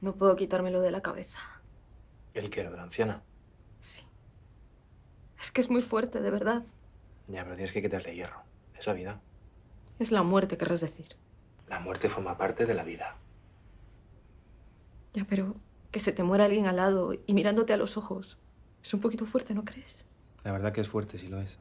No puedo quitármelo de la cabeza. ¿El qué? ¿Lo de la anciana? Sí. Es que es muy fuerte, de verdad. Ya, pero tienes que quitarle hierro. Es la vida. Es la muerte, querrás decir. La muerte forma parte de la vida. Ya, pero que se te muera alguien al lado y mirándote a los ojos es un poquito fuerte, ¿no crees? La verdad que es fuerte, sí lo es.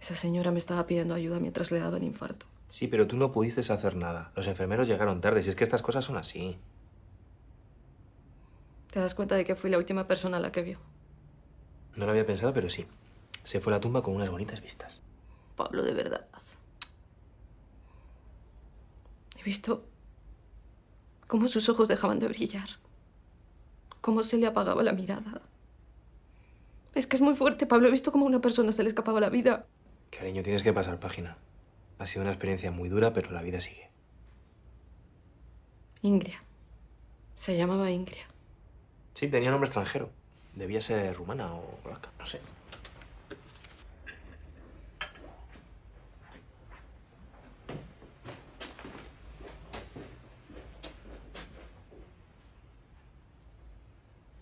Esa señora me estaba pidiendo ayuda mientras le daba el infarto. Sí, pero tú no pudiste hacer nada. Los enfermeros llegaron tarde. Si es que estas cosas son así. ¿Te das cuenta de que fui la última persona a la que vio? No lo había pensado, pero sí. Se fue a la tumba con unas bonitas vistas. Pablo, de verdad. He visto cómo sus ojos dejaban de brillar. Cómo se le apagaba la mirada. Es que es muy fuerte, Pablo. He visto cómo a una persona se le escapaba la vida. Cariño, tienes que pasar página. Ha sido una experiencia muy dura, pero la vida sigue. Ingria. Se llamaba Ingria. Sí, tenía nombre extranjero. Debía ser rumana o polaca, no sé.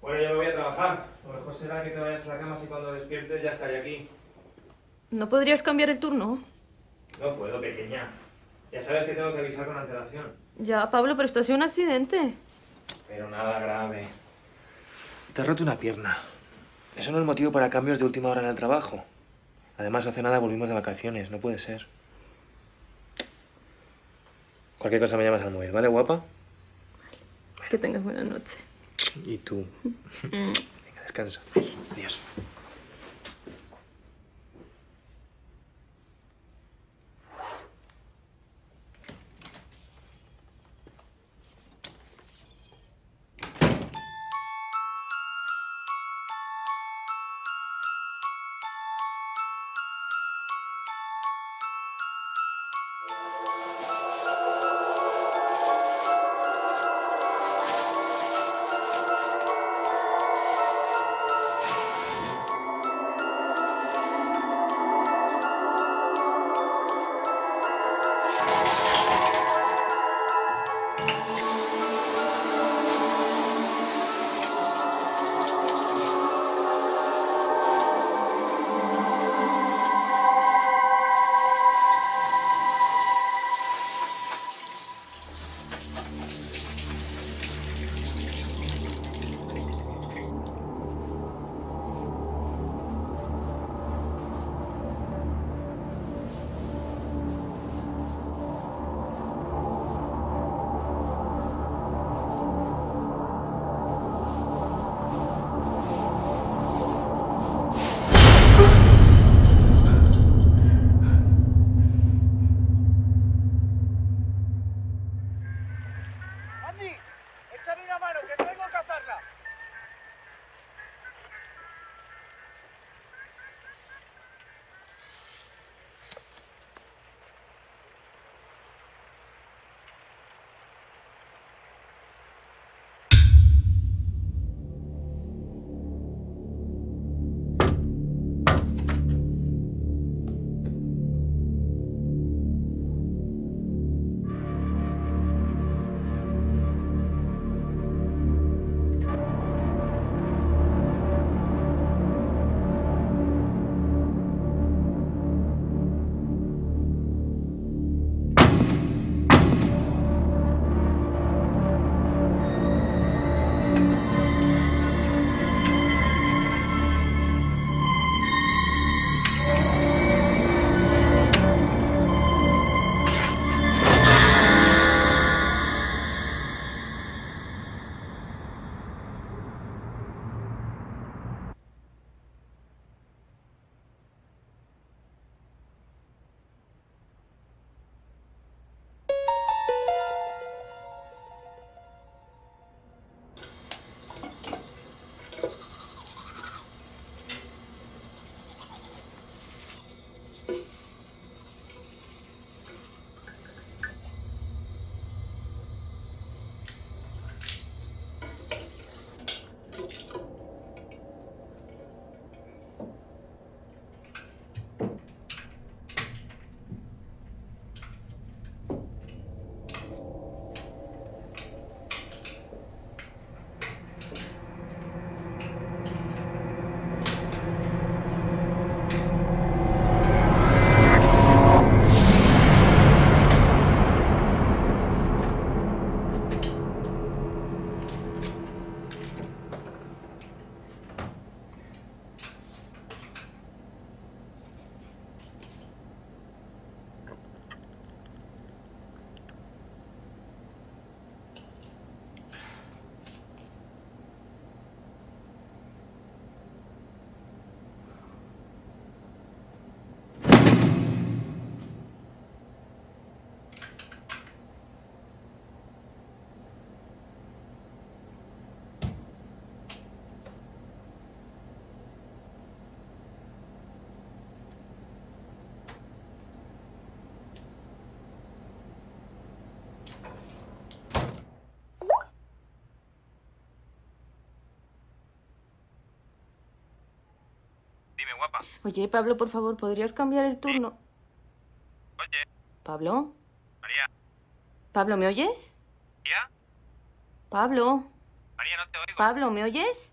Bueno, yo me voy a trabajar. Lo mejor será que te vayas a la cama si cuando despiertes ya estaré aquí. ¿No podrías cambiar el turno? No puedo, pequeña. Ya sabes que tengo que avisar con antelación. Ya, Pablo, pero esto ha sido un accidente. Pero nada grave. Te has roto una pierna. Eso no es motivo para cambios de última hora en el trabajo. Además, hace nada volvimos de vacaciones. No puede ser. Cualquier cosa me llamas al móvil, ¿vale, guapa? Que tengas buena noche. Y tú. Venga, descansa. Adiós. Oye, Pablo, por favor, ¿podrías cambiar el turno? Oye, ¿Pablo? María. ¿Pablo, me oyes? ¿María? Pablo. María, no te oigo. Pablo, ¿me oyes?